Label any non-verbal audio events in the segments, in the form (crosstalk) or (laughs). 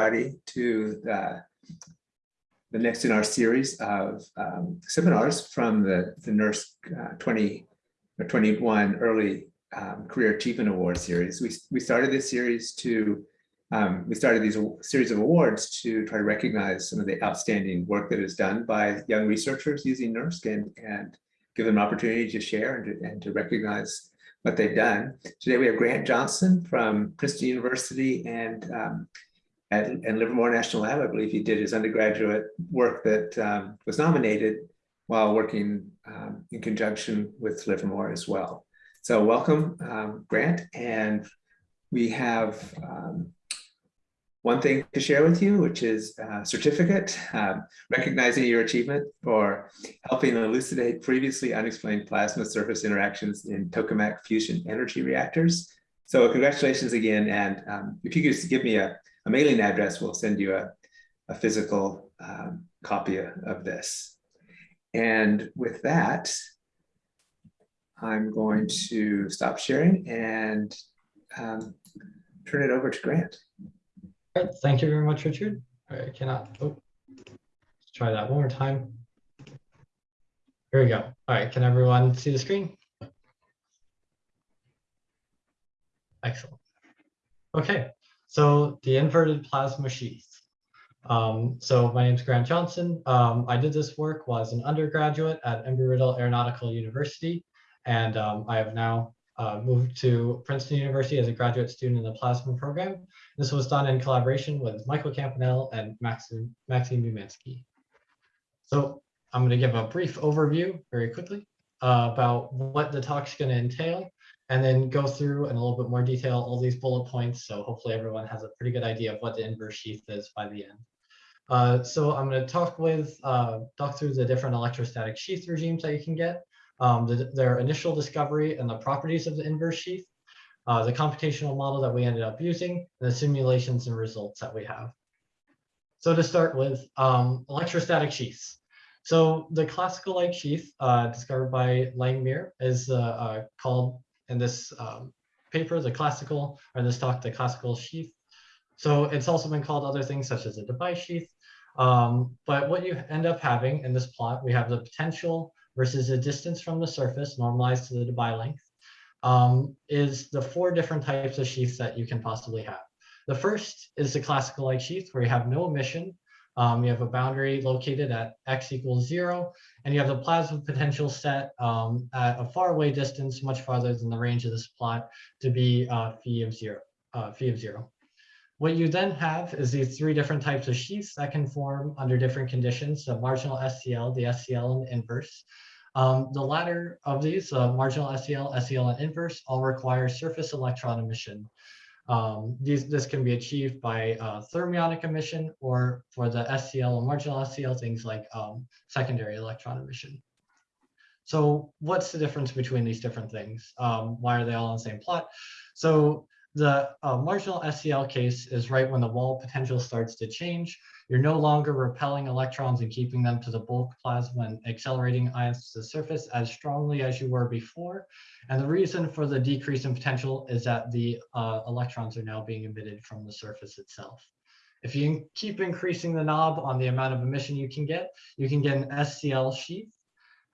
everybody to the, the next in our series of um, seminars from the, the NERSC uh, 20 or 21 Early um, Career Achievement Award series. We, we started this series to, um, we started these series of awards to try to recognize some of the outstanding work that is done by young researchers using NERSC and, and give them an opportunity to share and to, and to recognize what they've done. Today we have Grant Johnson from Princeton University and um, at, and Livermore National Lab. I believe he did his undergraduate work that um, was nominated while working um, in conjunction with Livermore as well. So welcome, um, Grant. And we have um, one thing to share with you, which is a certificate um, recognizing your achievement for helping elucidate previously unexplained plasma surface interactions in tokamak fusion energy reactors. So congratulations again. And um, if you could just give me a, a, mailing address, we'll send you a, a physical um, copy of this. And with that, I'm going to stop sharing and um, turn it over to Grant. Thank you very much, Richard. I cannot, oh, let's try that one more time. Here we go. All right, can everyone see the screen? Excellent. Okay, so the inverted plasma sheath. Um, so my name is Grant Johnson. Um, I did this work while I was an undergraduate at Embry-Riddle Aeronautical University, and um, I have now uh, moved to Princeton University as a graduate student in the plasma program. This was done in collaboration with Michael Campanell and Maxim, Maxime Umansky. So I'm going to give a brief overview very quickly uh, about what the talk's going to entail, and then go through in a little bit more detail all these bullet points. So hopefully everyone has a pretty good idea of what the inverse sheath is by the end. Uh, so I'm going to talk with, uh, talk through the different electrostatic sheath regimes that you can get, um, the, their initial discovery and the properties of the inverse sheath, uh, the computational model that we ended up using, and the simulations and results that we have. So to start with, um, electrostatic sheaths. So the classical like sheath uh, discovered by Langmuir is uh, uh, called in this um, paper, the classical, or this talk, the classical sheath. So it's also been called other things such as a Debye sheath. Um, but what you end up having in this plot, we have the potential versus the distance from the surface normalized to the Debye length um, is the four different types of sheaths that you can possibly have. The first is the classical like sheath where you have no emission. Um, you have a boundary located at x equals zero, and you have the plasma potential set um, at a far away distance, much farther than the range of this plot, to be uh, phi of zero. Uh, phi of zero. What you then have is these three different types of sheaths that can form under different conditions, the marginal SCL, the SCL, and inverse. Um, the latter of these, uh, marginal SCL, SCL, and inverse, all require surface electron emission. Um, these, this can be achieved by uh, thermionic emission or for the SCL and marginal SCL, things like um, secondary electron emission. So what's the difference between these different things? Um, why are they all on the same plot? So the uh, marginal SCL case is right when the wall potential starts to change. You're no longer repelling electrons and keeping them to the bulk plasma and accelerating ions to the surface as strongly as you were before. And the reason for the decrease in potential is that the uh, electrons are now being emitted from the surface itself. If you keep increasing the knob on the amount of emission you can get, you can get an SCL sheath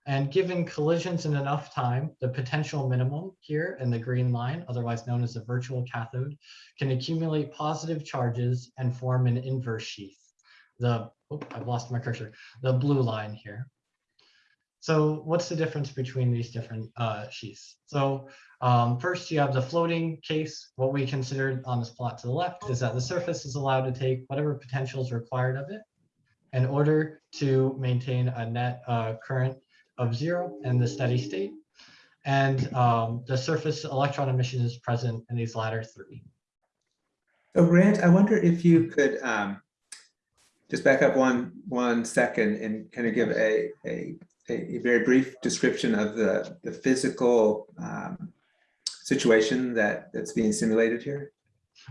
and given collisions in enough time, the potential minimum here in the green line, otherwise known as the virtual cathode, can accumulate positive charges and form an inverse sheath. The, oh, I've lost my cursor, the blue line here. So what's the difference between these different uh, sheaths? So um, first you have the floating case. What we considered on this plot to the left is that the surface is allowed to take whatever potential is required of it in order to maintain a net uh, current of zero in the steady state. And um, the surface electron emission is present in these latter three. So Grant, I wonder if you could um, just back up one one second and kind of give a, a, a very brief description of the, the physical um, situation that, that's being simulated here.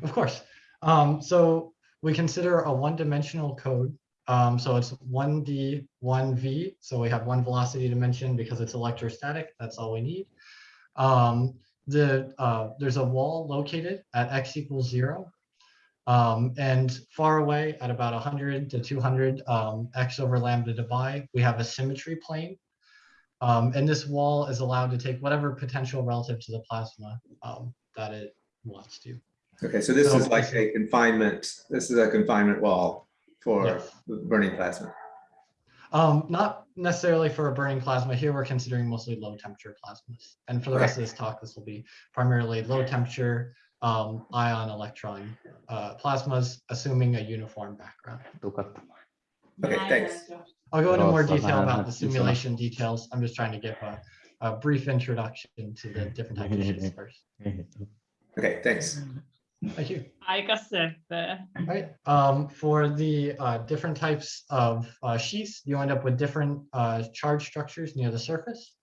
Of course. Um, so we consider a one-dimensional code um, so it's 1d, 1v. So we have one velocity dimension because it's electrostatic. That's all we need. Um, the uh, There's a wall located at x equals zero. Um, and far away at about 100 to 200 um, x over lambda Debye, we have a symmetry plane. Um, and this wall is allowed to take whatever potential relative to the plasma um, that it wants to. Okay, so this So- is like a confinement, this is a confinement wall for Yes. burning plasma. Um, not necessarily for a burning plasma. Here we're considering mostly low temperature plasmas. And for the rest of this talk, this will be primarily low temperature um, ion electron uh, plasmas, assuming a uniform background. Okay, thanks. I'll go into more detail about the Thanks so much. simulation details. I'm just trying to give a, a brief introduction to the different types of (laughs) sheets first. (laughs) Okay, thanks. Thank you. Seppe. Right. Um, for the uh, different types of uh, sheaths, you end up with different uh, charge structures near the surface.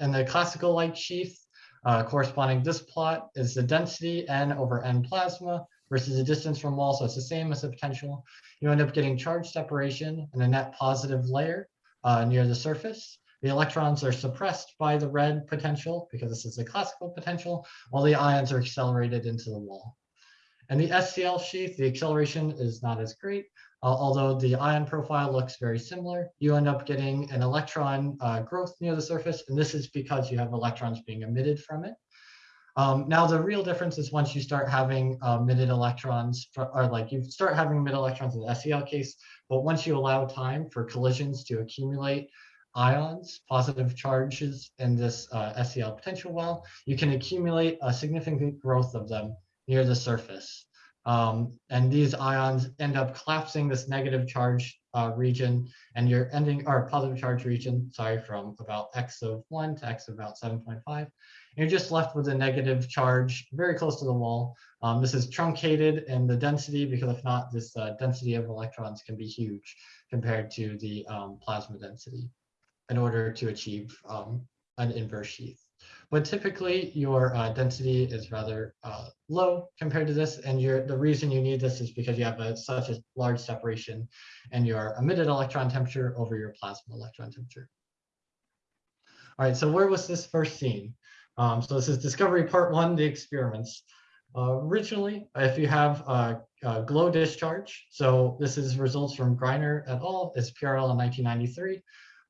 And the classical light sheath uh, corresponding this plot is the density n over n plasma versus the distance from wall. So it's the same as the potential. You end up getting charge separation and a net positive layer uh, near the surface. The electrons are suppressed by the red potential because this is the classical potential, while the ions are accelerated into the wall. And the SCL sheath, the acceleration is not as great, uh, although the ion profile looks very similar. You end up getting an electron uh, growth near the surface, and this is because you have electrons being emitted from it. Um, now, the real difference is once you start having uh, emitted electrons, or like you start having emitted electrons in the SCL case, but once you allow time for collisions to accumulate ions, positive charges in this uh, SCL potential well, you can accumulate a significant growth of them near the surface. Um, and these ions end up collapsing this negative charge uh, region and you're ending or positive charge region, sorry, from about x of one to x of about 7.5. And you're just left with a negative charge very close to the wall. Um, this is truncated in the density because if not, this uh, density of electrons can be huge compared to the um, plasma density in order to achieve um, an inverse sheath. But typically your uh, density is rather uh, low compared to this. And the reason you need this is because you have a, such a large separation and your emitted electron temperature over your plasma electron temperature. All right, so where was this first seen? Um, so this is discovery part one, the experiments. Uh, originally, if you have a, a glow discharge, so this is results from Greiner et al. It's PRL in 1993.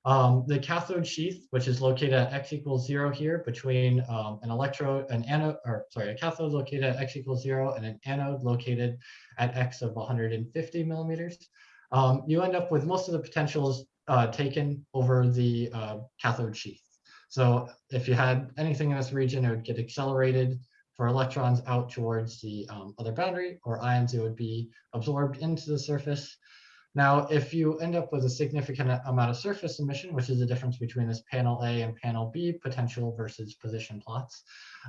Um, the cathode sheath, which is located at x equals zero here between um, an electrode, an anode, or sorry, a cathode located at x equals zero and an anode located at x of 150 millimeters. Um, you end up with most of the potentials uh, taken over the uh, cathode sheath. So if you had anything in this region, it would get accelerated for electrons out towards the um, other boundary or ions, it would be absorbed into the surface. Now, if you end up with a significant amount of surface emission, which is the difference between this panel A and panel B potential versus position plots,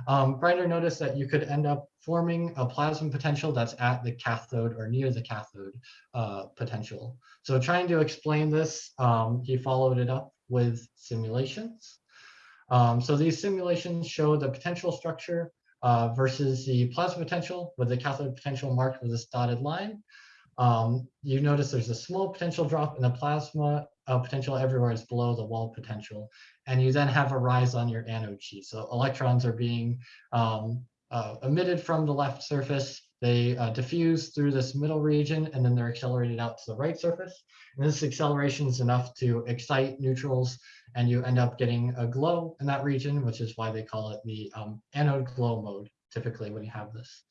um, Greiner noticed that you could end up forming a plasma potential that's at the cathode or near the cathode uh, potential. So trying to explain this, um, he followed it up with simulations. Um, so these simulations show the potential structure uh, versus the plasma potential with the cathode potential marked with this dotted line. Um, you notice there's a small potential drop in the plasma uh, potential everywhere is below the wall potential. And you then have a rise on your anode sheet. So electrons are being um, uh, emitted from the left surface. They uh, diffuse through this middle region and then they're accelerated out to the right surface. And this acceleration is enough to excite neutrals and you end up getting a glow in that region, which is why they call it the um, anode glow mode, typically when you have this.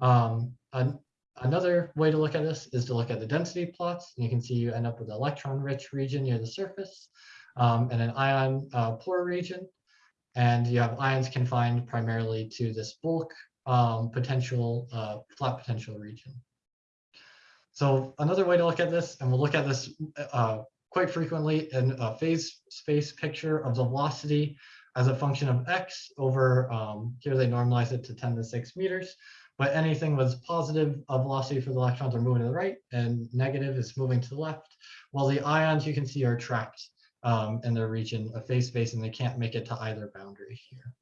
Um, an, another way to look at this is to look at the density plots. And you can see you end up with an electron-rich region near the surface um, and an ion uh, poor region. And you have ions confined primarily to this bulk um, potential, uh, flat potential region. So another way to look at this, and we'll look at this uh, quite frequently in a phase space picture of the velocity as a function of x over, um, here they normalize it to 10 to the 6 meters, but anything with positive uh, velocity for the electrons are moving to the right and negative is moving to the left, while the ions you can see are trapped um, in their region of phase space and they can't make it to either boundary here.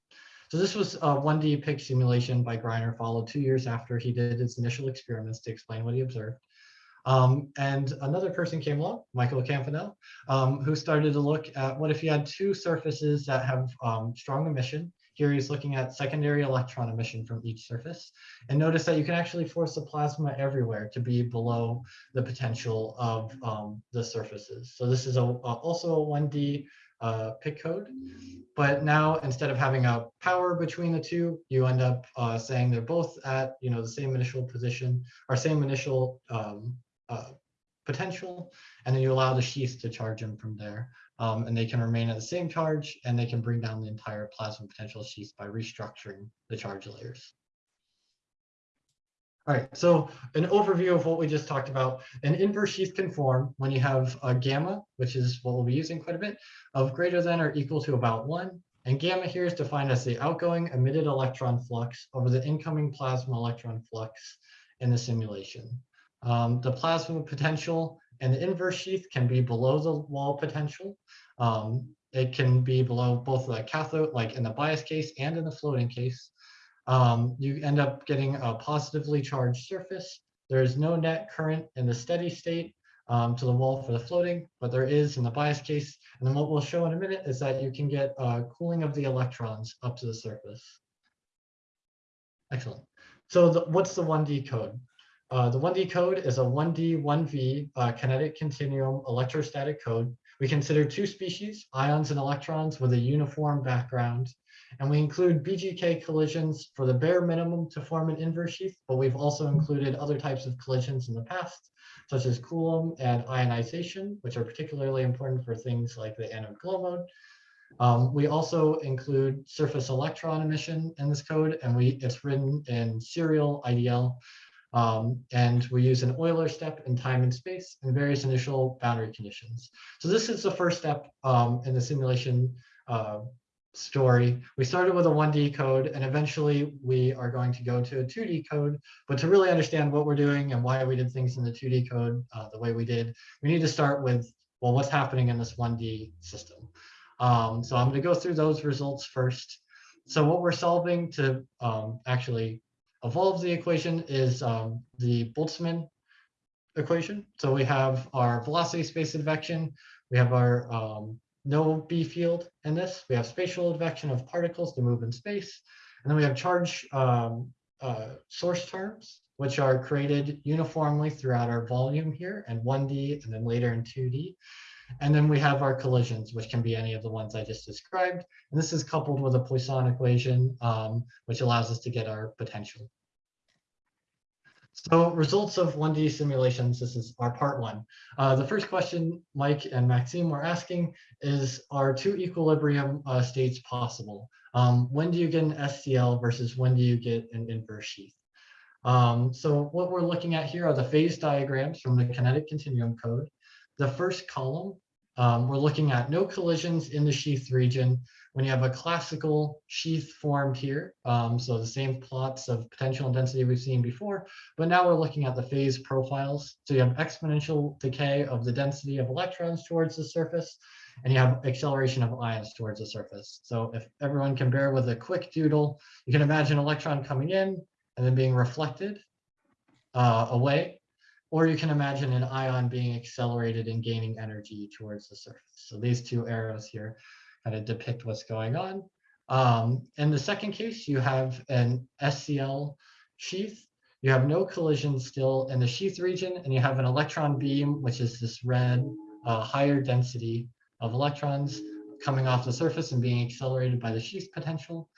So this was a 1D PIC simulation by Greiner followed two years after he did his initial experiments to explain what he observed. Um, and another person came along, Michael Campanell, um, who started to look at what if you had two surfaces that have um, strong emission. Here he's looking at secondary electron emission from each surface. And notice that you can actually force the plasma everywhere to be below the potential of um, the surfaces. So this is a, a- also a 1D uh, PIC code. But now instead of having a power between the two, you end up uh, saying they're both at you know the same initial position or same initial um, uh, potential, and then you allow the sheath to charge them from there. Um, and they can remain at the same charge, and they can bring down the entire plasma potential sheath by restructuring the charge layers. All right, so an overview of what we just talked about. An inverse sheath can form when you have a gamma, which is what we'll be using quite a bit, of greater than or equal to about one. And gamma here is defined as the outgoing emitted electron flux over the incoming plasma electron flux in the simulation. Um, the plasma potential and the inverse sheath can be below the wall potential. Um, it can be below both the cathode, like in the bias case and in the floating case. Um, you end up getting a positively charged surface. There is no net current in the steady state um, to the wall for the floating, but there is in the bias case. And then what we'll show in a minute is that you can get uh, cooling of the electrons up to the surface. Excellent. So the, what's the 1D code? Uh, the 1D code is a 1D, 1V uh, kinetic continuum electrostatic code. We consider two species, ions and electrons with a uniform background. And we include BGK collisions for the bare minimum to form an inverse sheath, but we've also included other types of collisions in the past, such as Coulomb and ionization, which are particularly important for things like the anode glow mode. Um, we also include surface electron emission in this code, and we it's written in serial IDL. Um, and we use an Euler step in time and space and various initial boundary conditions. So this is the first step um, in the simulation uh, story. We started with a 1D code and eventually we are going to go to a 2D code. But to really understand what we're doing and why we did things in the 2D code uh, the way we did, we need to start with, well, what's happening in this 1D system. Um, so I'm going to go through those results first. So what we're solving to um, actually evolve the equation is um, the Boltzmann equation. So we have our velocity space advection, we have our um, no B field in this, we have spatial advection of particles to move in space, and then we have charge um, uh, source terms, which are created uniformly throughout our volume here and 1D and then later in 2D. And then we have our collisions, which can be any of the ones I just described. And this is coupled with a Poisson equation, um, which allows us to get our potential. So results of 1D simulations, this is our part one. Uh, the first question Mike and Maxime were asking is, are two equilibrium uh, states possible? Um, when do you get an SCL versus when do you get an inverse sheath? Um, so what we're looking at here are the phase diagrams from the kinetic continuum code. The first column, um, we're looking at no collisions in the sheath region when you have a classical sheath formed here. Um, so the same plots of potential and density we've seen before, but now we're looking at the phase profiles. So you have exponential decay of the density of electrons towards the surface, and you have acceleration of ions towards the surface. So if everyone can bear with a quick doodle, you can imagine electron coming in and then being reflected uh, away, or you can imagine an ion being accelerated and gaining energy towards the surface. So these two arrows here kind of depict what's going on. Um, in the second case, you have an SCL sheath. You have no collision still in the sheath region, and you have an electron beam, which is this red, uh, higher density of electrons coming off the surface and being accelerated by the sheath potential.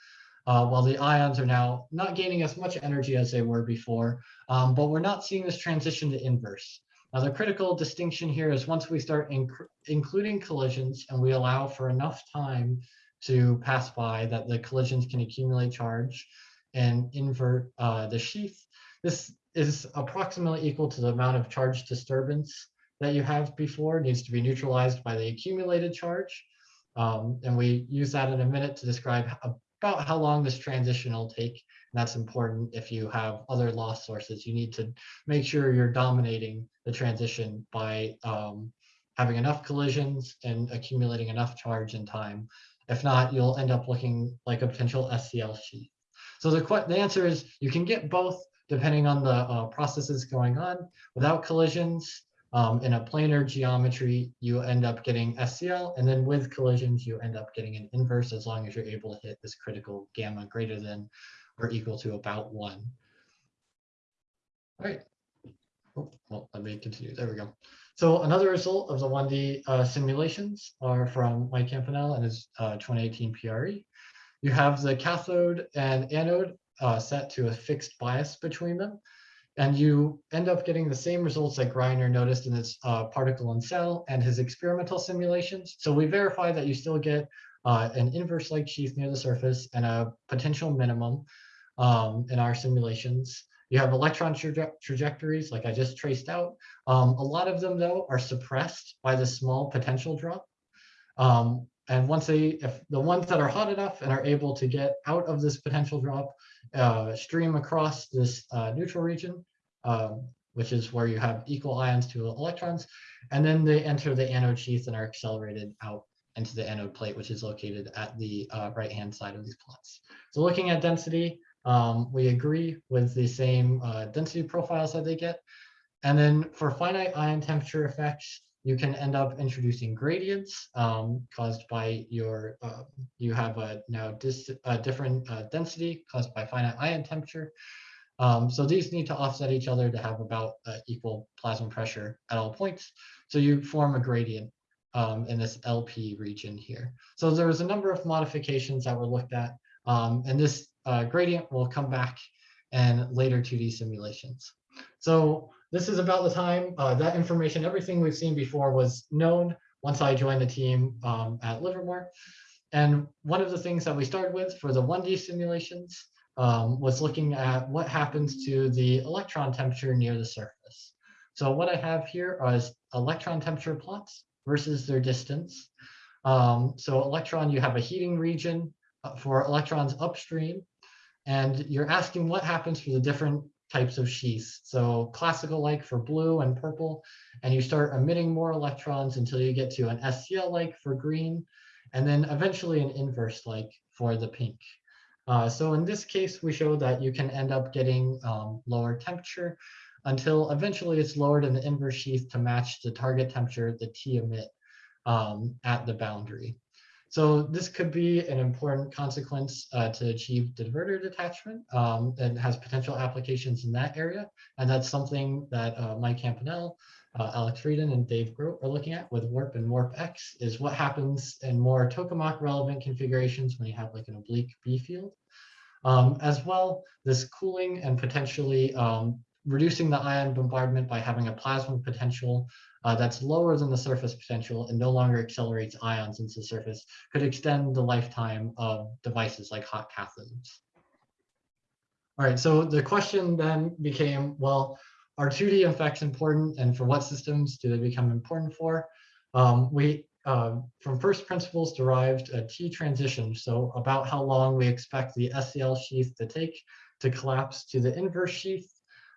Uh, while the ions are now not gaining as much energy as they were before, um, but we're not seeing this transition to inverse. Now, the critical distinction here is once we start inc including collisions and we allow for enough time to pass by that the collisions can accumulate charge and invert uh, the sheath, this is approximately equal to the amount of charge disturbance that you have before it needs to be neutralized by the accumulated charge. Um, and we use that in a minute to describe about how long this transition will take. And that's important if you have other loss sources. You need to make sure you're dominating the transition by um, having enough collisions and accumulating enough charge in time. If not, you'll end up looking like a potential SCL sheath. So the, the answer is you can get both depending on the uh, processes going on. Without collisions, Um, in a planar geometry, you end up getting SCL, and then with collisions, you end up getting an inverse as long as you're able to hit this critical gamma greater than or equal to about one. All right. Oh, well, let me continue. There we go. So another result of the 1D uh, simulations are from Mike Campanell and his uh, 2018 PRE. You have the cathode and anode uh, set to a fixed bias between them. And you end up getting the same results that Greiner noticed in his uh, particle and cell and his experimental simulations. So we verify that you still get uh, an inverse-like sheath near the surface and a potential minimum um, in our simulations. You have electron traje trajectories like I just traced out. Um, a lot of them though are suppressed by the small potential drop. Um, and once they, if the ones that are hot enough and are able to get out of this potential drop, uh, stream across this uh, neutral region, um, which is where you have equal ions to electrons, and then they enter the anode sheath and are accelerated out into the anode plate, which is located at the uh, right-hand side of these plots. So looking at density, um, we agree with the same uh, density profiles that they get. And then for finite ion temperature effects, you can end up introducing gradients um, caused by your, uh, you have a now dis a different uh, density caused by finite ion temperature. Um, so these need to offset each other to have about uh, equal plasma pressure at all points. So you form a gradient um, in this LP region here. So there was a number of modifications that were looked at. Um, and this uh, gradient will come back in later 2D simulations. So this is about the time uh, that information, everything we've seen before was known once I joined the team um, at Livermore. And one of the things that we started with for the 1D simulations um, was looking at what happens to the electron temperature near the surface. So what I have here is electron temperature plots versus their distance. Um, so electron, you have a heating region uh, for electrons upstream, and you're asking what happens for the different types of sheaths. So classical like for blue and purple, and you start emitting more electrons until you get to an SCL like for green, and then eventually an inverse like for the pink. Uh, so in this case, we show that you can end up getting um, lower temperature until eventually it's lowered in the inverse sheath to match the target temperature, the T emit um, at the boundary. So this could be an important consequence uh, to achieve divertor detachment um, and has potential applications in that area. And that's something that uh, Mike Campanell, uh, Alex Friedman, and Dave Grote are looking at with Warp and WarpX is what happens in more tokamak relevant configurations when you have like an oblique B field. Um, as well, this cooling and potentially um, reducing the ion bombardment by having a plasma potential uh, that's lower than the surface potential and no longer accelerates ions into the surface could extend the lifetime of devices like hot cathodes. All right, so the question then became, well, are 2D effects important and for what systems do they become important for? Um, we, uh, from first principles derived a T transition, so about how long we expect the SCL sheath to take to collapse to the inverse sheath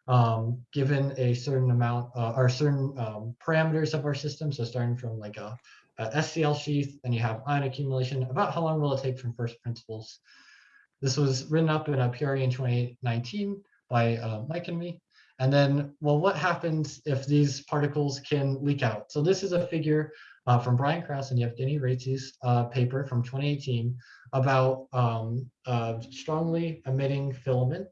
um, given a certain amount uh, or certain um, parameters of our system. So starting from like a, a, SCL sheath, and you have ion accumulation, about how long will it take from first principles? This was written up in a PRE in 2019 by uh, Mike and me. And then, well, what happens if these particles can leak out? So this is a figure uh, from Brian Kraus and Yevgeny Raitses' uh, paper from 2018 about um, strongly emitting filament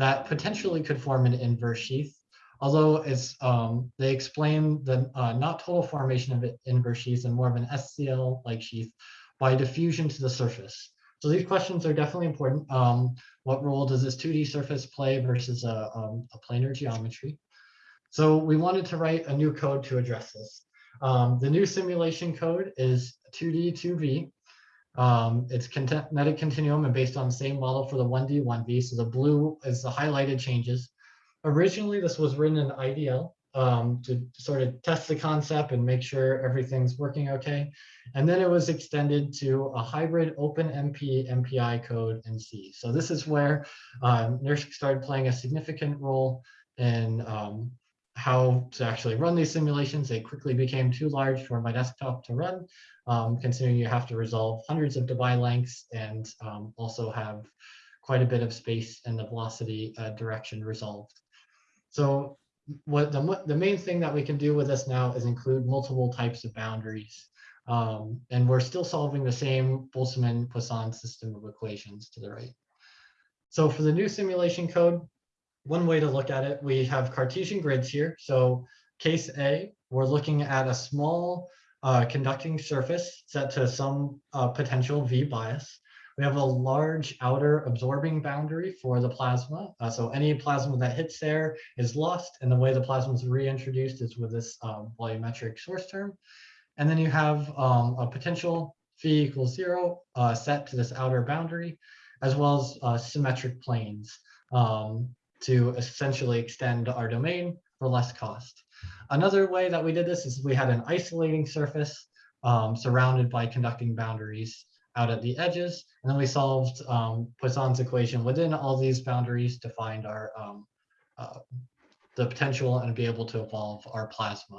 that potentially could form an inverse sheath. Although it's, um, they explain the uh, not total formation of inverse sheath and more of an SCL-like sheath by diffusion to the surface. So these questions are definitely important. Um, what role does this 2D surface play versus a, um, a planar geometry? So we wanted to write a new code to address this. Um, the new simulation code is 2D 2V. Um, it's kinetic continuum and based on the same model for the 1D, 1V. So the blue is the highlighted changes. Originally, this was written in IDL um, to sort of test the concept and make sure everything's working okay. And then it was extended to a hybrid OpenMP MPI code in C. So this is where um, NERSC started playing a significant role in um, how to actually run these simulations. They quickly became too large for my desktop to run, um, considering you have to resolve hundreds of Debye lengths and um, also have quite a bit of space in the velocity uh, direction resolved. So what the, the main thing that we can do with this now is include multiple types of boundaries. Um, and we're still solving the same Boltzmann-Poisson system of equations to the right. So for the new simulation code, one way to look at it, we have Cartesian grids here. So case A, we're looking at a small uh, conducting surface set to some uh, potential V bias. We have a large outer absorbing boundary for the plasma. Uh, so any plasma that hits there is lost. And the way the plasma is reintroduced is with this um, volumetric source term. And then you have um, a potential phi equals zero uh, set to this outer boundary, as well as uh, symmetric planes um, to essentially extend our domain for less cost. Another way that we did this is we had an isolating surface um, surrounded by conducting boundaries out at the edges. And then we solved um, Poisson's equation within all these boundaries to find our um, uh, the potential and be able to evolve our plasma.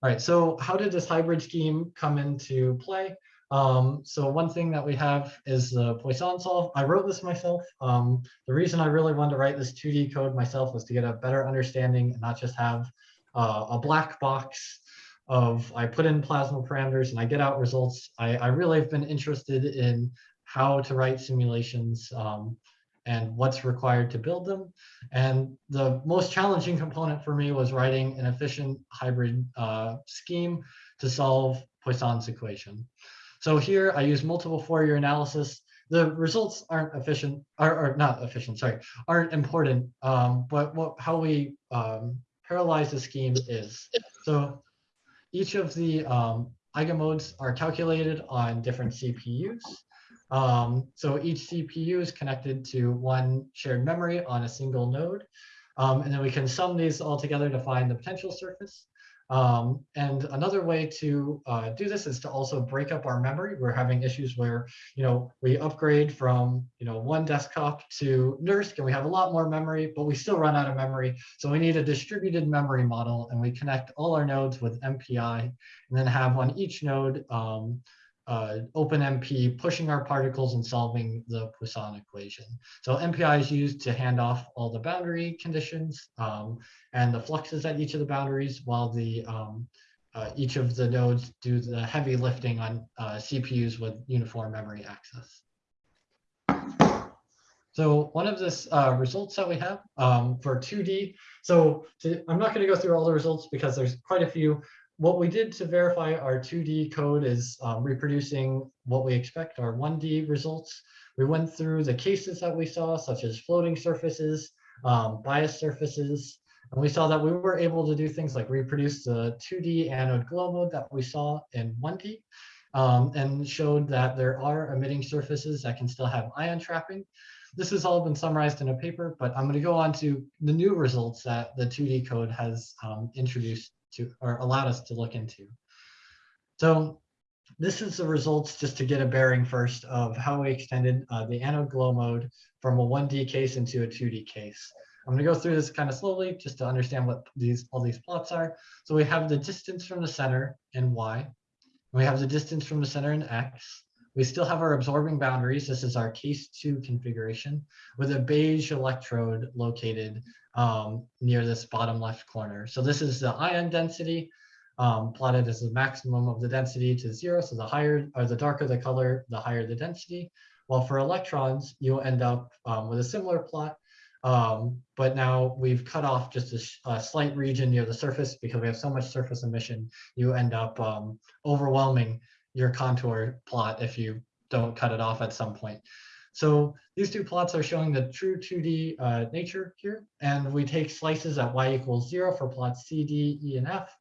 All right, so how did this hybrid scheme come into play? Um, so one thing that we have is the Poisson solve. I wrote this myself. Um, the reason I really wanted to write this 2D code myself was to get a better understanding and not just have uh, a black box of I put in plasma parameters and I get out results. I, I really have been interested in how to write simulations um, and what's required to build them. And the most challenging component for me was writing an efficient hybrid uh, scheme to solve Poisson's equation. So here I use multiple Fourier analysis. The results aren't efficient, or not efficient, sorry, aren't important, um, but what, how we um, parallelize the scheme is. So each of the um, eigenmodes are calculated on different CPUs. Um, so each CPU is connected to one shared memory on a single node. Um, and then we can sum these all together to find the potential surface. Um, and another way to uh, do this is to also break up our memory. We're having issues where, you know, we upgrade from, you know, one desktop to NERSC and we have a lot more memory, but we still run out of memory. So we need a distributed memory model and we connect all our nodes with MPI and then have on each node um, uh, OpenMP pushing our particles and solving the Poisson equation. So MPI is used to hand off all the boundary conditions um, and the fluxes at each of the boundaries while the um, uh, each of the nodes do the heavy lifting on uh, CPUs with uniform memory access. So one of the uh, results that we have um, for 2D, so to, I'm not going to go through all the results because there's quite a few, what we did to verify our 2D code is um, reproducing what we expect our 1D results. We went through the cases that we saw, such as floating surfaces, um, bias surfaces, and we saw that we were able to do things like reproduce the 2D anode glow mode that we saw in 1D, um, and showed that there are emitting surfaces that can still have ion trapping. This has all been summarized in a paper, but I'm going to go on to the new results that the 2D code has um, introduced to or allowed us to look into. So this is the results just to get a bearing first of how we extended uh, the anode glow mode from a 1D case into a 2D case. I'm going to go through this kind of slowly just to understand what these all these plots are. So we have the distance from the center in Y. We have the distance from the center in X. We still have our absorbing boundaries. This is our case two configuration with a beige electrode located um, near this bottom left corner. So this is the ion density um, plotted as the maximum of the density to zero. So the higher or the darker the color, the higher the density. While for electrons, you'll end up um, with a similar plot. Um, but now we've cut off just a, a, slight region near the surface because we have so much surface emission, you end up um, overwhelming your contour plot if you don't cut it off at some point. So these two plots are showing the true 2D uh, nature here. And we take slices at y equals zero for plots C, D, E, and F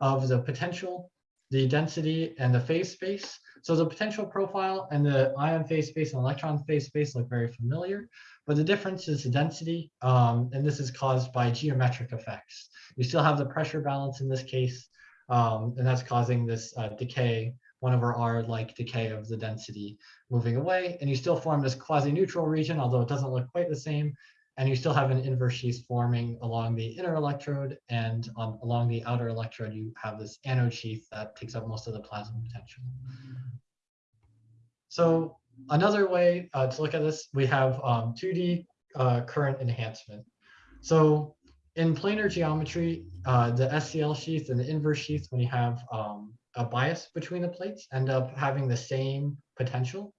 of the potential, the density, and the phase space. So the potential profile and the ion phase space and electron phase space look very familiar, but the difference is the density, um, and this is caused by geometric effects. You still have the pressure balance in this case, um, and that's causing this uh, decay one over R-like decay of the density moving away, and you still form this quasi-neutral region, although it doesn't look quite the same, and you still have an inverse sheath forming along the inner electrode, and on, along the outer electrode, you have this anode sheath that takes up most of the plasma potential. So another way uh, to look at this, we have um, 2D uh, current enhancement. So in planar geometry, uh, the SCL sheath and the inverse sheath, when you have um, a bias between the plates, end up having the same potential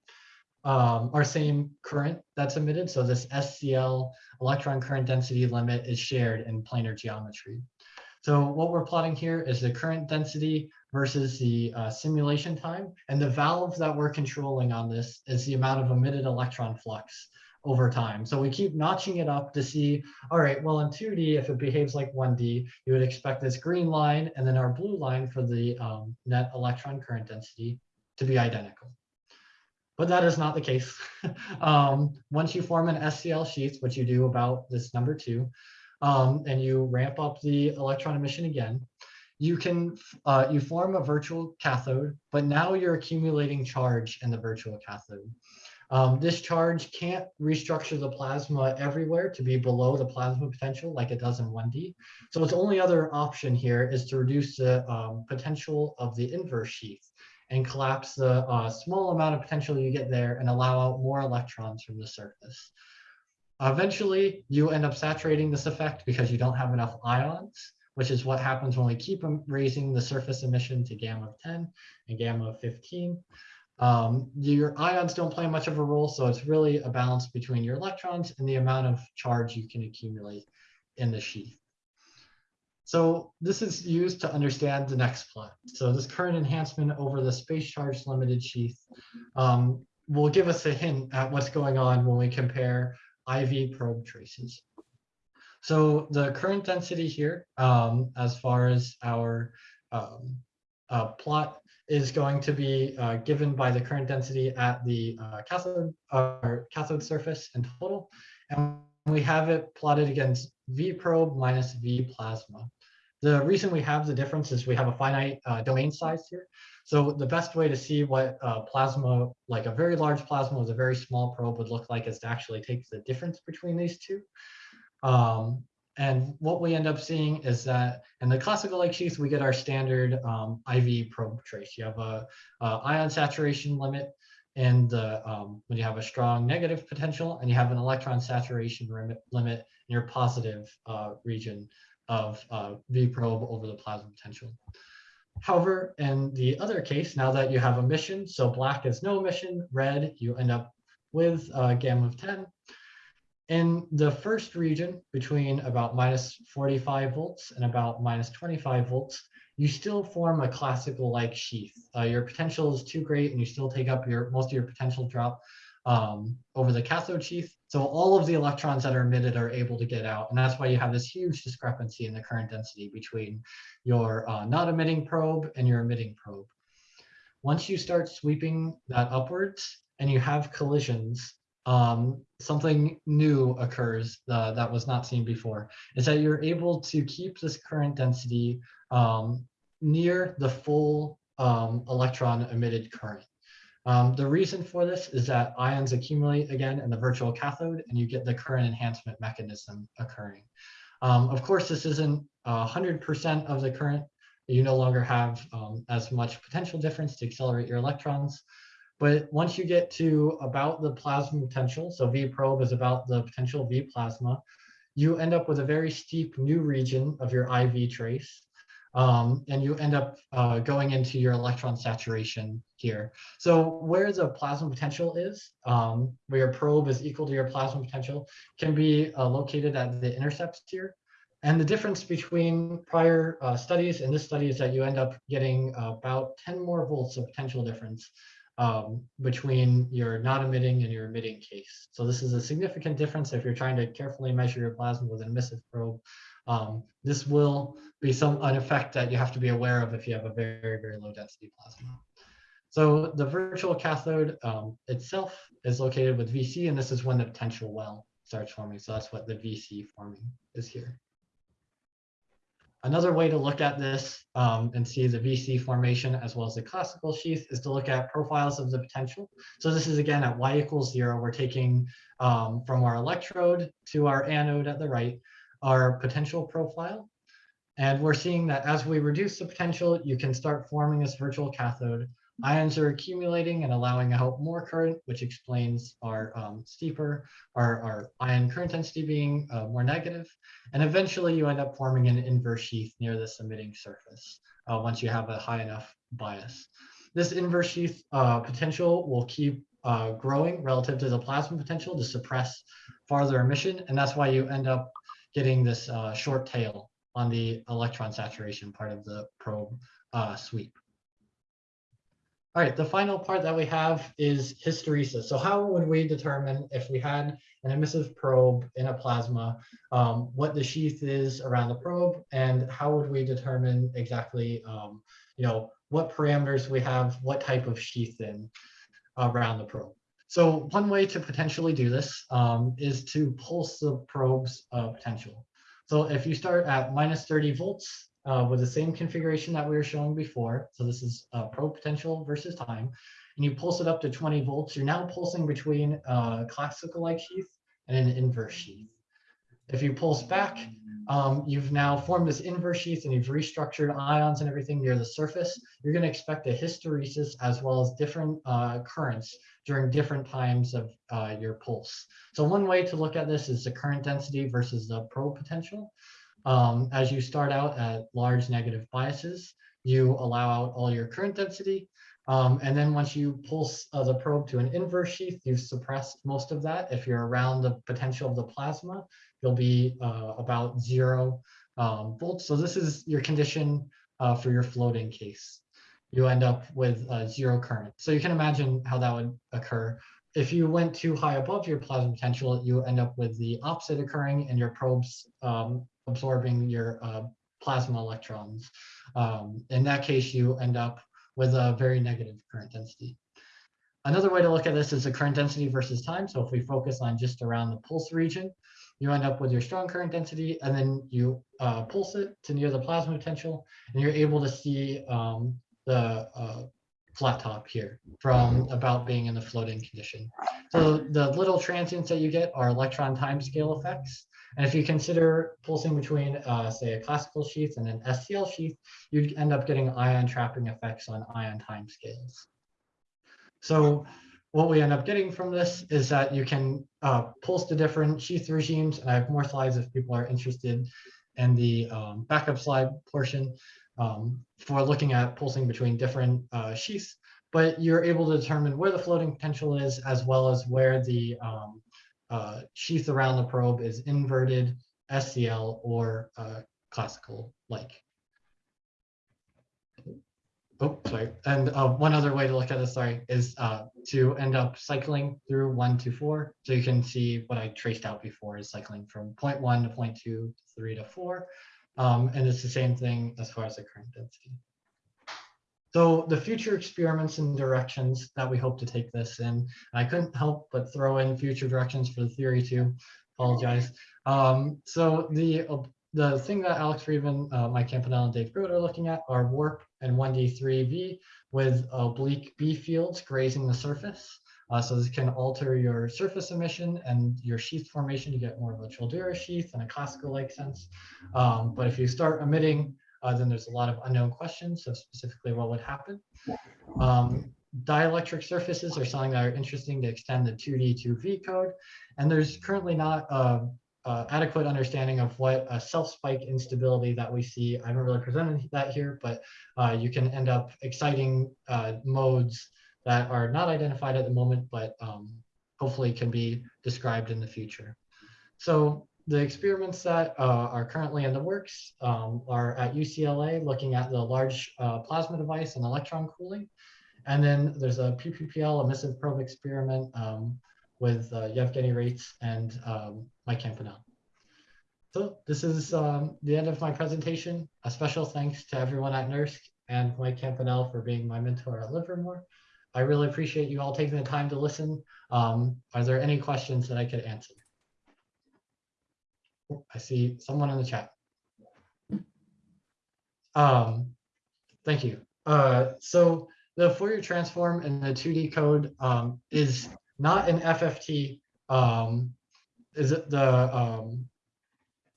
um, or same current that's emitted. So this SCL electron current density limit is shared in planar geometry. So what we're plotting here is the current density versus the uh, simulation time. And the valve that we're controlling on this is the amount of emitted electron flux over time. So we keep notching it up to see, all right, well in 2D, if it behaves like 1D, you would expect this green line and then our blue line for the um, net electron current density to be identical. But that is not the case. (laughs) um, once you form an SCL sheath, which you do about this number two, um, and you ramp up the electron emission again, you can uh, you form a virtual cathode, but now you're accumulating charge in the virtual cathode. Um, this charge can't restructure the plasma everywhere to be below the plasma potential like it does in 1D. So its only other option here is to reduce the um, potential of the inverse sheath and collapse the uh, small amount of potential you get there and allow out more electrons from the surface. Eventually, you end up saturating this effect because you don't have enough ions, which is what happens when we keep raising the surface emission to gamma of 10 and gamma of 15. Um, your ions don't play much of a role, so it's really a balance between your electrons and the amount of charge you can accumulate in the sheath. So this is used to understand the next plot. So this current enhancement over the space charge limited sheath um, will give us a hint at what's going on when we compare IV probe traces. So the current density here, um, as far as our um, uh, plot is going to be uh, given by the current density at the uh, cathode, or cathode surface in total. And we have it plotted against V probe minus V plasma. The reason we have the difference is we have a finite uh, domain size here. So the best way to see what uh, plasma, like a very large plasma with a very small probe would look like is to actually take the difference between these two. Um, and what we end up seeing is that in the classical Lake sheath, we get our standard um, IV probe trace. You have a, a ion saturation limit and the, um, when you have a strong negative potential and you have an electron saturation limit in your positive uh, region of uh, V probe over the plasma potential. However, in the other case, now that you have emission, so black is no emission, red, you end up with a gamma of 10. In the first region, between about minus 45 volts and about minus 25 volts, you still form a classical like sheath. Uh, your potential is too great and you still take up your most of your potential drop um, over the cathode sheath. So all of the electrons that are emitted are able to get out. And that's why you have this huge discrepancy in the current density between your uh, not emitting probe and your emitting probe. Once you start sweeping that upwards and you have collisions, um, something new occurs uh, that was not seen before, is that you're able to keep this current density um, near the full um, electron emitted current. Um, the reason for this is that ions accumulate again in the virtual cathode and you get the current enhancement mechanism occurring. Um, of course, this isn't 100% of the current. You no longer have um, as much potential difference to accelerate your electrons. But once you get to about the plasma potential, so V probe is about the potential V plasma, you end up with a very steep new region of your IV trace um, and you end up uh, going into your electron saturation here. So where the plasma potential is, um, where your probe is equal to your plasma potential, can be uh, located at the intercepts here. And the difference between prior uh, studies and this study is that you end up getting about 10 more volts of potential difference um, between your not emitting and your emitting case. So this is a significant difference if you're trying to carefully measure your plasma with an emissive probe. Um, this will be some an effect that you have to be aware of if you have a very, very low density plasma. So the virtual cathode um, itself is located with VC, and this is when the potential well starts forming. So that's what the VC forming is here. Another way to look at this um, and see the VC formation as well as the classical sheath is to look at profiles of the potential. So this is again at y equals zero, we're taking um, from our electrode to our anode at the right, our potential profile. And we're seeing that as we reduce the potential, you can start forming this virtual cathode. Ions are accumulating and allowing out more current, which explains our um, steeper, our, our ion current density being uh, more negative. And eventually you end up forming an inverse sheath near this emitting surface uh, once you have a high enough bias. This inverse sheath uh, potential will keep uh, growing relative to the plasma potential to suppress farther emission. And that's why you end up getting this uh, short tail on the electron saturation part of the probe uh, sweep. All right, the final part that we have is hysteresis. So how would we determine if we had an emissive probe in a plasma, um, what the sheath is around the probe, and how would we determine exactly, um, you know, what parameters we have, what type of sheath in around the probe. So one way to potentially do this um, is to pulse the probe's uh, potential. So if you start at minus 30 volts uh, with the same configuration that we were showing before, so this is uh, probe potential versus time, and you pulse it up to 20 volts, you're now pulsing between a classical-like sheath and an inverse sheath. If you pulse back, um, you've now formed this inverse sheath and you've restructured ions and everything near the surface. You're going to expect a hysteresis as well as different uh, currents during different times of uh, your pulse. So one way to look at this is the current density versus the probe potential. Um, as you start out at large negative biases, you allow out all your current density. Um, and then once you pulse uh, the probe to an inverse sheath, you've suppressed most of that. If you're around the potential of the plasma, you'll be uh, about zero um, volts. So this is your condition uh, for your floating case. You end up with uh, zero current. So you can imagine how that would occur. If you went too high above your plasma potential, you end up with the opposite occurring and your probes um, absorbing your uh, plasma electrons. Um, in that case, you end up with a very negative current density. Another way to look at this is the current density versus time. So if we focus on just around the pulse region, you end up with your strong current density and then you uh, pulse it to near the plasma potential and you're able to see um, the uh, flat top here from about being in the floating condition. So the little transients that you get are electron time scale effects. And if you consider pulsing between, uh, say, a classical sheath and an SCL sheath, you'd end up getting ion trapping effects on ion time scales. So what we end up getting from this is that you can uh, pulse the different sheath regimes. And I have more slides if people are interested in the um, backup slide portion um, for looking at pulsing between different uh, sheaths. But you're able to determine where the floating potential is, as well as where the um, uh, sheath around the probe is inverted, SCL, or uh, classical like. Oh, sorry. And uh, one other way to look at this, sorry, is uh, to end up cycling through one to four. So you can see what I traced out before is cycling from point one to point two, to three to four. Um, and it's the same thing as far as the current density. So the future experiments and directions that we hope to take this in, I couldn't help but throw in future directions for the theory too, apologize. Um, so the the thing that Alex Friedman, uh, Mike Campanell, and Dave Grote are looking at are warp and 1D3V with oblique B fields grazing the surface. Uh, so this can alter your surface emission and your sheath formation You get more of a Childera sheath in a classical-like sense. Um, but if you start emitting, uh, then there's a lot of unknown questions. So specifically, what would happen? Um, dielectric surfaces are something that are interesting to extend the 2D to V code. And there's currently not a uh, adequate understanding of what a self-spike instability that we see. I haven't really presented that here, but uh, you can end up exciting uh, modes that are not identified at the moment, but um, hopefully can be described in the future. So the experiments that uh, are currently in the works um, are at UCLA looking at the large uh, plasma device and electron cooling. And then there's a PPPL emissive probe experiment um, with uh, Yevgeny Raitses and um, Mike Campanell. So this is um, the end of my presentation. A special thanks to everyone at NERSC and Mike Campanell for being my mentor at Livermore. I really appreciate you all taking the time to listen. Um, are there any questions that I could answer? I see someone in the chat. Um, thank you. Uh, so the Fourier transform in the 2D code um, is not an FFT, um, is it the, um,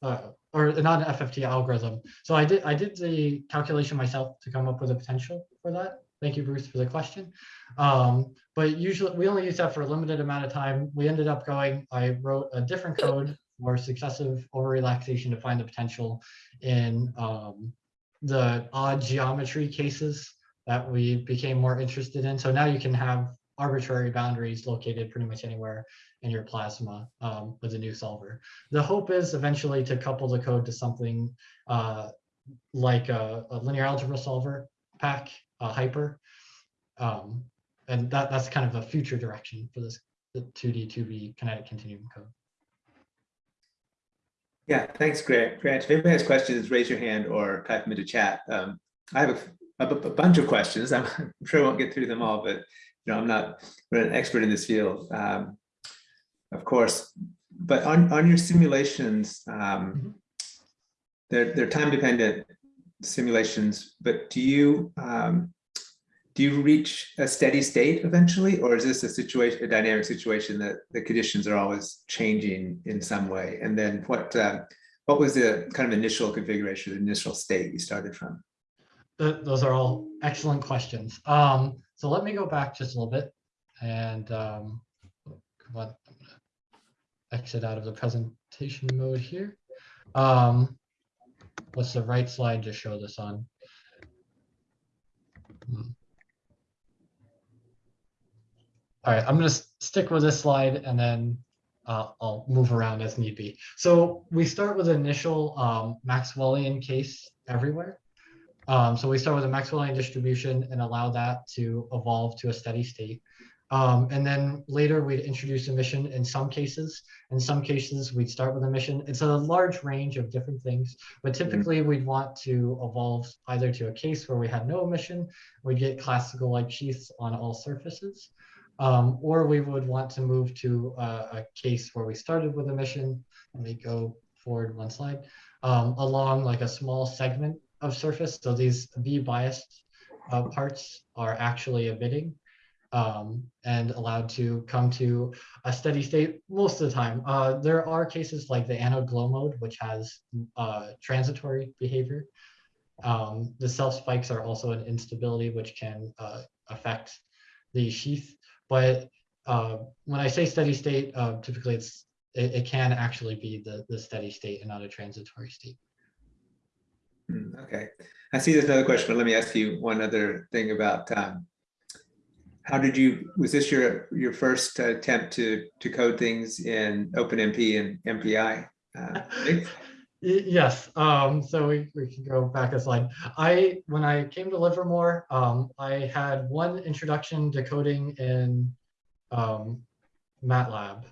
uh, or not an FFT algorithm. So I did I did the calculation myself to come up with a potential for that. thank you, Bruce, for the question. Um, but usually we only use that for a limited amount of time. We ended up going, I wrote a different code for successive over relaxation to find the potential in um, the odd geometry cases that we became more interested in. So now you can have arbitrary boundaries located pretty much anywhere in your plasma um, with a new solver. The hope is eventually to couple the code to something uh, like a, a linear algebra solver pack, a hypre. Um, and that, that's kind of a future direction for this the 2D, 2B kinetic continuum code. Yeah, thanks, Grant. Grant, if anybody has questions, raise your hand or type them into chat. Um, I have a, a, a bunch of questions. I'm, (laughs) I'm sure I won't get through them all, but you know, I'm not an expert in this field, um, of course. But on, on your simulations, um, they're, they're time dependent simulations, but do you um, do you reach a steady state eventually, or is this a situation, a dynamic situation that the conditions are always changing in some way? And then what uh, what was the kind of initial configuration, the initial state you started from? Th those are all excellent questions. Um, so let me go back just a little bit and um, exit out of the presentation mode here. Um, what's the right slide to show this on? Hmm. All right, I'm going to stick with this slide and then uh, I'll move around as need be. So we start with an initial um, Maxwellian case everywhere. Um, so we start with a Maxwellian distribution and allow that to evolve to a steady state. Um, and then later we'd introduce emission in some cases. In some cases, we'd start with emission. It's a large range of different things, but typically we'd want to evolve either to a case where we had no emission, we'd get classical like sheaths on all surfaces, um, or we would want to move to a, a, case where we started with emission. Let me go forward one slide, um, along like a small segment of surface. So these V biased uh, parts are actually emitting um, and allowed to come to a steady state most of the time. Uh, there are cases like the anode glow mode, which has uh, transitory behavior. Um, the self spikes are also an instability, which can uh, affect the sheath. But uh, when I say steady state, uh, typically it's it, it, can actually be the, the steady state and not a transitory state. Hmm, okay, I see there's another question, but let me ask you one other thing about um, how did you, was this your your first attempt to to code things in OpenMP and MPI? Uh, (laughs) yes, um, so we, we can go back a slide. I, when I came to Livermore, um, I had one introduction to coding in um, MATLAB,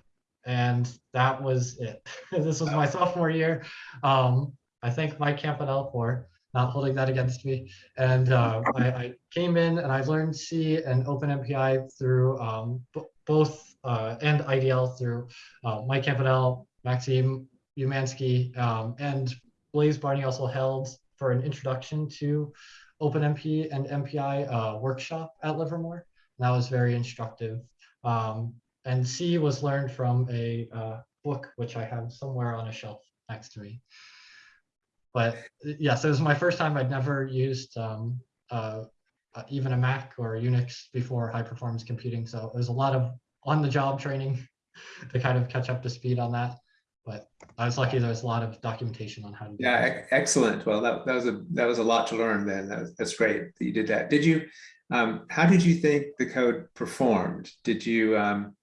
and that was it. (laughs) this was my sophomore year. Um, I thank Mike Campanell for not holding that against me. And uh, I, I, came in and I learned C and OpenMPI through um, both uh, and IDL through uh, Mike Campanell, Maxim Umansky, um, and Blaise Barney also held for an introduction to OpenMP and MPI uh, workshop at Livermore. And that was very instructive. Um, and C was learned from a uh, book, which I have somewhere on a shelf next to me but yes, it was my first time. I'd never used um, uh, uh, even a Mac or Unix before high performance computing. So it was a lot of on the job training (laughs) to kind of catch up to speed on that. But I was lucky there was a lot of documentation on how to do Yeah, excellent. Well, that, that was a that was a lot to learn then. That was, that's great that you did that. Did you, um, how did you think the code performed? Did you, um,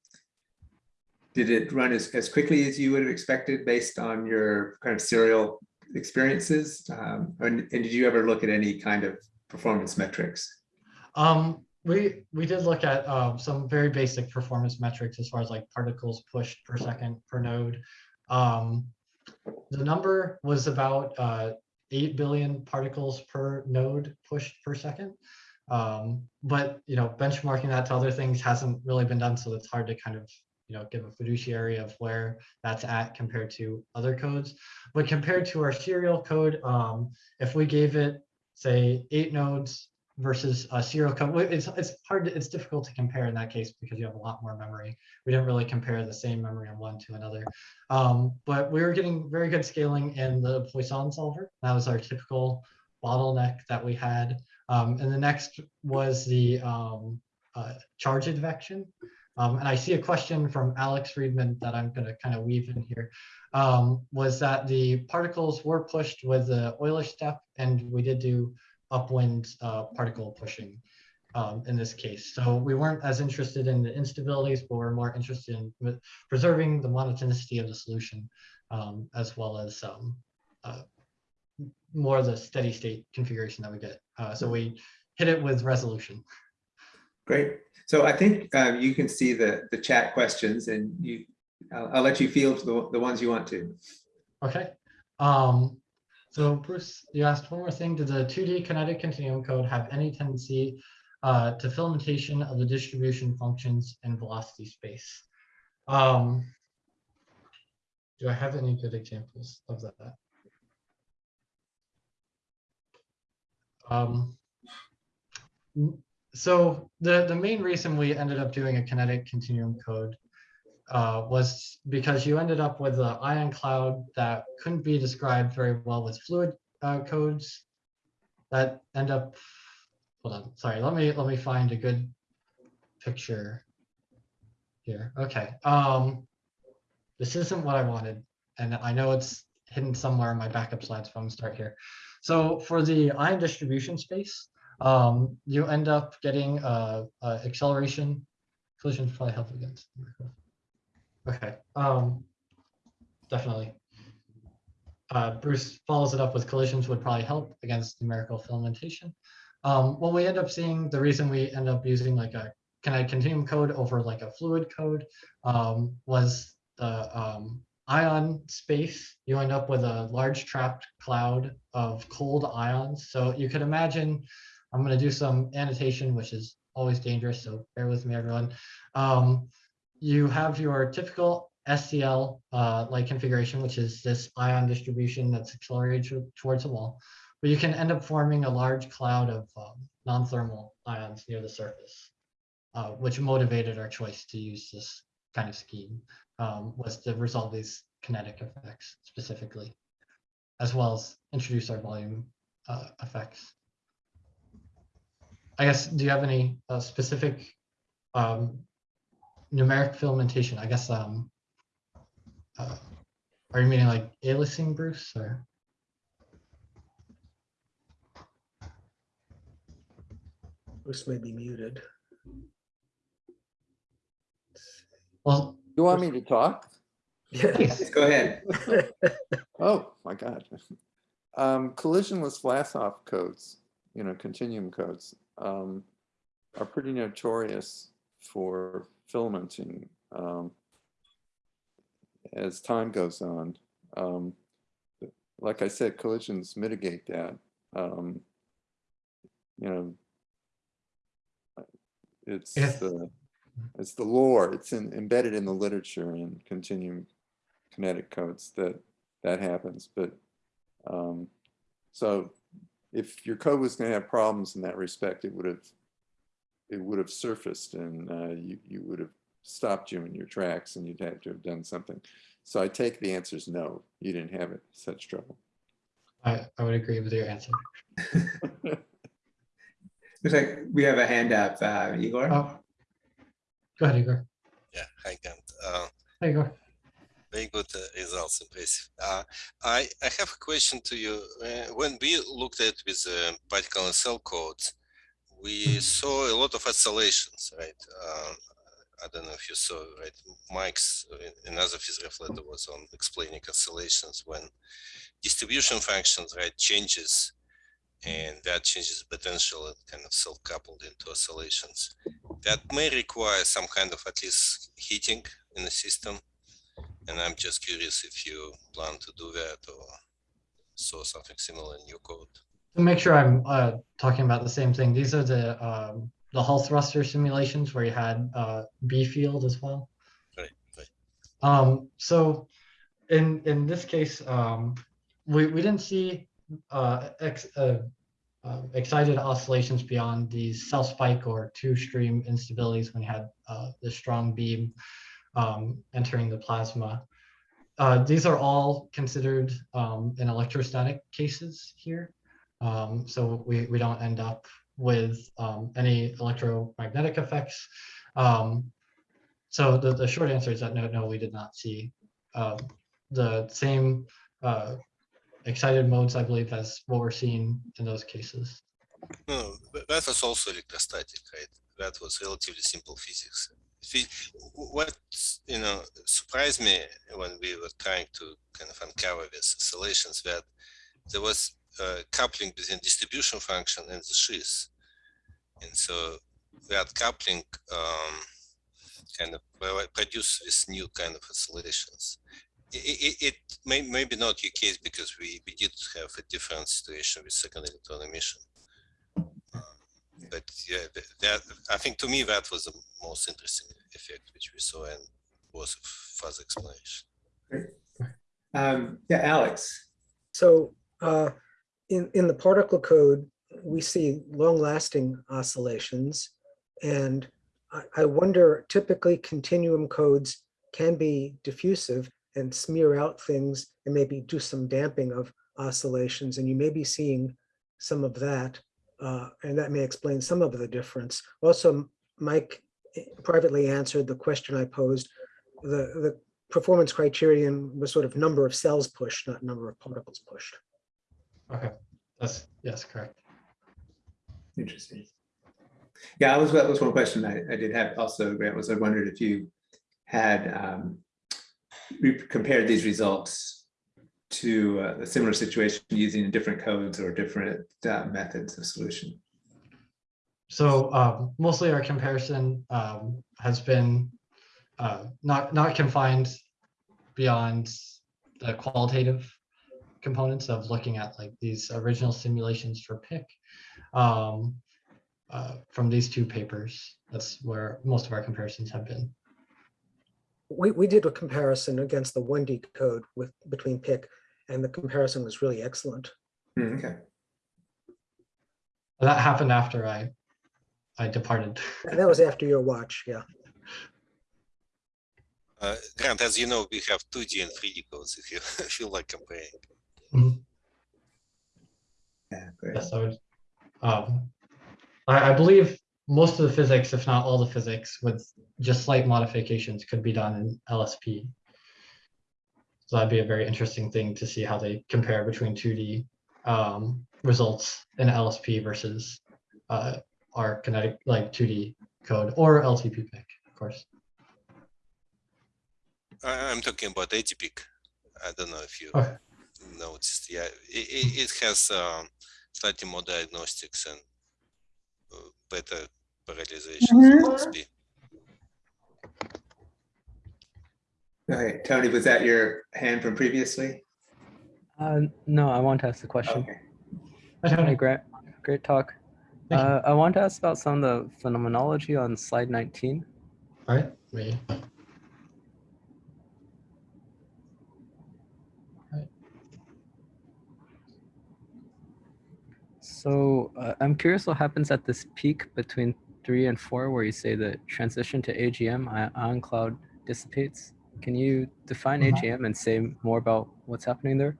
did it run as, as quickly as you would have expected based on your kind of serial experiences? Um, and, and, did you ever look at any kind of performance metrics? Um, we we did look at um, some very basic performance metrics as far as like particles pushed per second per node. Um, the number was about uh, 8 billion particles per node pushed per second. Um, but you know, benchmarking that to other things hasn't really been done, so it's hard to kind of you know, give a fiduciary of where that's at compared to other codes. But compared to our serial code, um, if we gave it, say, eight nodes versus a serial code, it's, it's hard, to, it's difficult to compare in that case because you have a lot more memory. We didn't really compare the same memory on one to another. Um, but we were getting very good scaling in the Poisson solver. That was our typical bottleneck that we had. Um, and the next was the um, uh, charge advection. Um, and I see a question from Alex Friedman that I'm going to kind of weave in here. Um, was that the particles were pushed with the Euler step, and we did do upwind uh, particle pushing um, in this case. So we weren't as interested in the instabilities, but we're more interested in preserving the monotonicity of the solution, um, as well as um, uh, more of the steady state configuration that we get. Uh, so we hit it with resolution. Great. So I think um, you can see the, the chat questions and you, I'll, I'll let you field the, the ones you want to. Okay. Um, so Bruce, you asked one more thing. Did the 2D kinetic continuum code have any tendency uh, to filamentation of the distribution functions in velocity space? Um, do I have any good examples of that? Um, so the, the main reason we ended up doing a kinetic continuum code uh, was because you ended up with an ion cloud that couldn't be described very well with fluid uh, codes that end up, hold on, sorry, let me, let me find a good picture here. Okay, um, this isn't what I wanted, and I know it's hidden somewhere in my backup slides, but I'm gonna start here. So for the ion distribution space, um, you end up getting uh, uh, acceleration. Collisions probably help against. Okay, um, definitely. Uh, Bruce follows it up with collisions would probably help against numerical filamentation. Um, what we end up seeing, the reason we end up using like a kinetic continuum code over like a fluid code um, was the um, ion space. You end up with a large trapped cloud of cold ions. So you could imagine, I'm going to do some annotation, which is always dangerous. So bear with me, everyone. Um, you have your typical SCL uh, like configuration, which is this ion distribution that's accelerated towards the wall. But you can end up forming a large cloud of um, non-thermal ions near the surface, uh, which motivated our choice to use this kind of scheme, um, was to resolve these kinetic effects specifically, as well as introduce our volume uh, effects. I guess, do you have any uh, specific um, numeric filamentation, I guess, um, uh, are you meaning like aliasing, Bruce, or? Bruce may be muted. Well, You want me to talk? Yes. Yes, Go ahead. (laughs) Oh, my God. Um, collisionless Vlasov codes, you know, continuum codes, um, are pretty notorious for filamenting, um, as time goes on. Um, like I said, collisions mitigate that. Um, you know, it's Yes. the, it's the lore, it's in, embedded in the literature and continuum kinetic codes that that happens, but um, so if your code was going to have problems in that respect, it would have it would have surfaced and uh, you you would have stopped you in your tracks and you'd have to have done something. So I take the answer is no, you didn't have it, such trouble. I, I would agree with your answer. (laughs) Looks like we have a hand up, uh, Igor. Oh. Go ahead, Igor. Yeah, hi, Kent. Uh, Hey, Igor. very good uh, results, impressive. Uh, I, I have a question to you. Uh, when we looked at with uh, particle in cell codes, we saw a lot of oscillations, right? Uh, I don't know if you saw, right? Mike's, uh, another physics letter was on explaining oscillations when distribution functions, right, changes and that changes potential and kind of self-coupled into oscillations. That may require some kind of at least heating in the system. And I'm just curious if you plan to do that or saw something similar in your code. To make sure I'm uh, talking about the same thing, these are the um, the Hall thruster simulations where you had uh, B field as well. Right, right. Um, so in in this case, um, we we didn't see uh, ex, uh, uh, excited oscillations beyond these self spike or two stream instabilities when you had uh, the strong beam um, entering the plasma. Uh, these are all considered um, in electrostatic cases here. Um, so we, we don't end up with um, any electromagnetic effects. Um, so the, the short answer is that no, no, we did not see um, the same uh, excited modes, I believe, as what we're seeing in those cases. No, that was also electrostatic, right? That was relatively simple physics. What, you know, surprised me when we were trying to kind of uncover these oscillations that there was uh, coupling between distribution function and the sheath. And so that coupling um, kind of pro- produce this new kind of oscillations. I- i- i- It, may, maybe not your case because we, we did have a different situation with second electron emission. But yeah, that, I think to me, that was the most interesting effect which we saw and was a fuzz explanation. Um, yeah, Alex. So uh, in, in the particle code, we see long-lasting oscillations. And I, I wonder, typically continuum codes can be diffusive and smear out things and maybe do some damping of oscillations. And you may be seeing some of that. uh, and that may explain some of the difference. Also, Mike privately answered the question I posed. The, the performance criterion was sort of number of cells pushed, not number of particles pushed. Okay, that's, yes, correct. Interesting. Yeah, I was, that was one question I, I did have also, Grant, was I wondered if you had um, compared these results to uh, a similar situation using different codes or different uh, methods of solution. So um, mostly our comparison um, has been uh, not not confined beyond the qualitative components of looking at like these original simulations for PIC um, uh, from these two papers. That's where most of our comparisons have been. We, we did a comparison against the 1D code with, between PIC, and the comparison was really excellent. Hmm, Okay, That happened after I I departed. And that was after your watch, yeah. Uh, Grant, as you know, we have 2D and 3D codes if you (laughs) feel like comparing. Yeah, great. Yes, I would. Um, I, I believe most of the physics, if not all the physics, with just slight modifications, could be done in LSP. So that'd be a very interesting thing to see how they compare between 2D um, results in LSP versus uh, our kinetic, like 2D code or LTP pick, of course. I, I'm talking about EDIPIC. I don't know if you Okay. Noticed. Yeah, it, it, it has um, slightly more diagnostics and uh, better parallelization than LSP. Okay, Tony, was that your hand from previously? Uh, no, I want to ask the question. Okay. I don't Hi, know. Grant. Great talk. Uh, I want to ask about some of the phenomenology on slide 19. All right, me. So uh, I'm curious what happens at this peak between three and four, where you say the transition to AGM on cloud dissipates. Can you define Mhm. AGM and say more about what's happening there?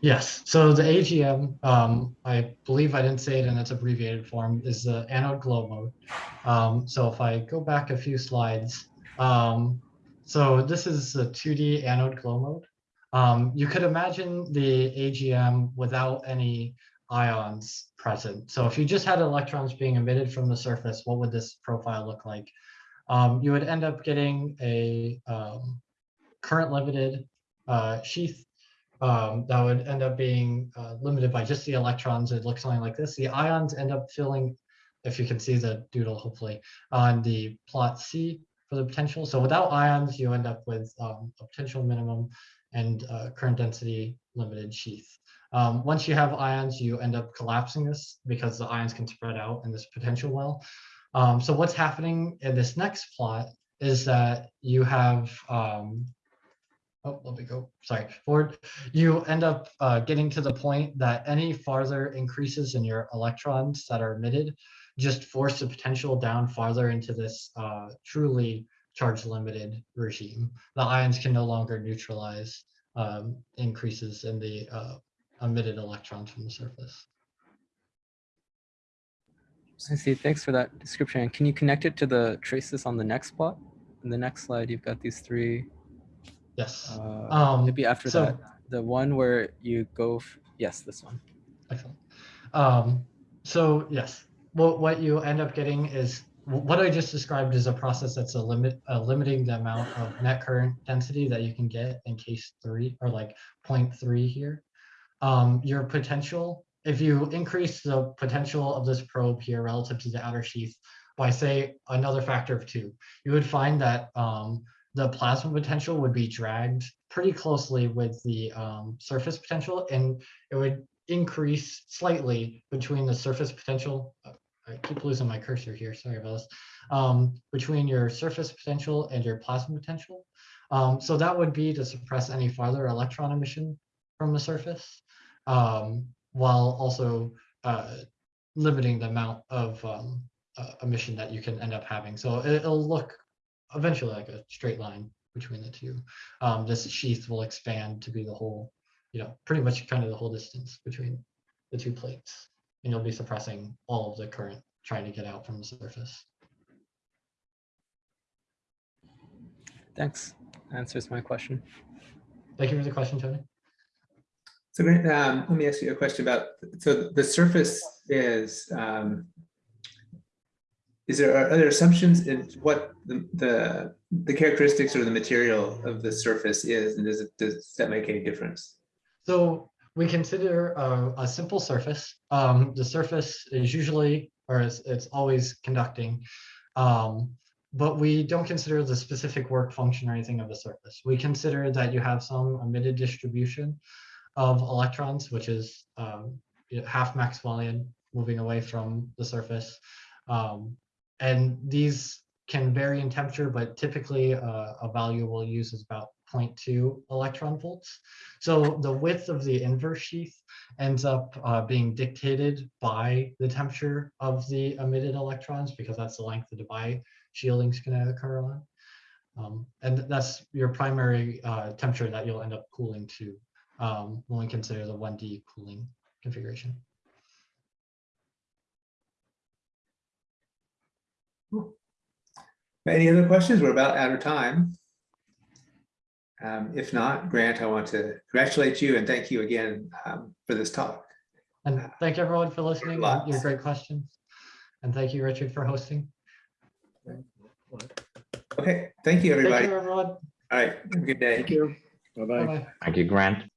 Yes, so the AGM, um, I believe I didn't say it in its abbreviated form, is the anode glow mode. Um, so if I go back a few slides, um, so this is the 2D anode glow mode. Um, you could imagine the AGM without any ions present. So if you just had electrons being emitted from the surface, what would this profile look like? Um, you would end up getting a um, current limited uh, sheath um, that would end up being uh, limited by just the electrons. It looks something like this. The ions end up filling, if you can see the doodle, hopefully, on the plot C for the potential. So without ions, you end up with um, a potential minimum and uh, current density limited sheath. Um, once you have ions, you end up collapsing this because the ions can spread out in this potential well. Um, so what's happening in this next plot is that you have um, oh, let me go, sorry, forward. You end up uh, getting to the point that any farther increases in your electrons that are emitted just force the potential down farther into this uh, truly charge limited regime. The ions can no longer neutralize um, increases in the uh, emitted electrons from the surface. I see. Thanks for that description. And can you connect it to the traces on the next plot? In the next slide, you've got these three. Yes. Uh, Um, maybe after so- that, the one where you go. yes, this one. Excellent. Um, so yes, what what you end up getting is what I just described is a process that's a limit, uh, limiting the amount of net current density that you can get in case three or like 0.3 here. Um, your potential, if you increase the potential of this probe here relative to the outer sheath by say another factor of two, you would find that um, the plasma potential would be dragged pretty closely with the um, surface potential and it would increase slightly between the surface potential. uh, I keep losing my cursor here, sorry about this. Um, between your surface potential and your plasma potential. Um, so that would be to suppress any farther electron emission from the surface, um, while also uh, limiting the amount of um, uh, emission that you can end up having. So it- it'll look eventually like a straight line between the two. Um, this sheath will expand to be the whole you know, pretty much kind of the whole distance between the two plates. And you'll be suppressing all of the current trying to get out from the surface. Thanks. Answers my question. Thank you for the question, Tony. So um, let me ask you a question about, so the surface is, um, is there, are assumptions in what the, the, the characteristics or the material of the surface is, and does it, does that make any difference? So we consider a, a simple surface. Um, the surface is usually, or it's, it's always conducting. Um, but we don't consider the specific work function or anything of the surface. We consider that you have some emitted distribution of electrons, which is um, half Maxwellian moving away from the surface. Um, and these can vary in temperature, but typically uh, a value we'll use is about 0.2 electron volts. So the width of the inverse sheath ends up uh, being dictated by the temperature of the emitted electrons because that's the length of the Debye shielding is going to occur on. Um, and that's your primary uh, temperature that you'll end up cooling to um, when we consider the 1D cooling configuration. Any other questions? We're about out of time. Um, if not, Grant, I want to congratulate you and thank you again um, for this talk. And thank you everyone for listening and your Lots. great questions. And thank you, Richard, for hosting. Okay, thank you, everybody. Thank everybody. you, everyone. All right, have a good day. Thank you. Bye-bye. Bye-bye. Thank you, Grant.